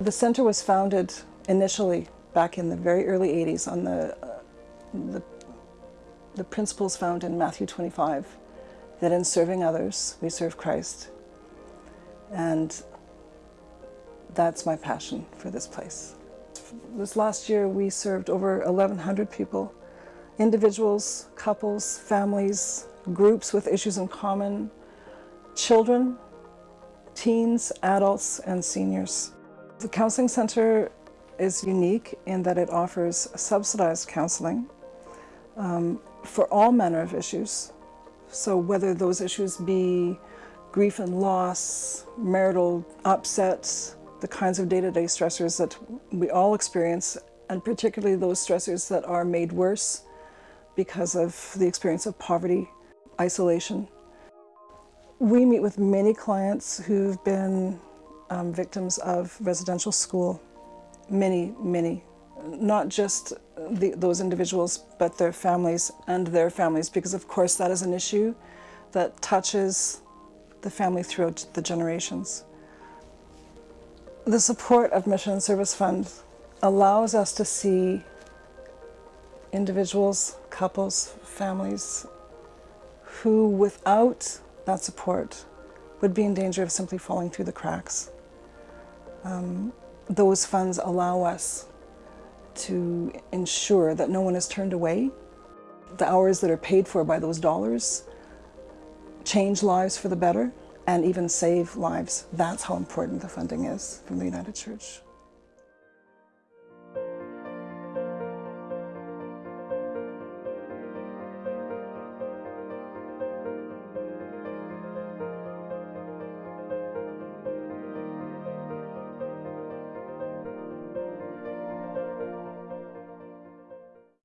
The center was founded initially back in the very early 80s on the, uh, the, the principles found in Matthew 25, that in serving others, we serve Christ. And that's my passion for this place. This last year, we served over 1,100 people, individuals, couples, families, groups with issues in common, children, teens, adults, and seniors. The Counseling Center is unique in that it offers subsidized counseling um, for all manner of issues. So whether those issues be grief and loss, marital upsets, the kinds of day-to-day -day stressors that we all experience, and particularly those stressors that are made worse because of the experience of poverty, isolation. We meet with many clients who've been um, victims of residential school many, many, not just the, those individuals, but their families and their families, because of course that is an issue that touches the family throughout the generations. The support of Mission and Service Fund allows us to see individuals, couples, families who without that support would be in danger of simply falling through the cracks. Um, those funds allow us to ensure that no one is turned away. The hours that are paid for by those dollars change lives for the better and even save lives. That's how important the funding is from the United Church.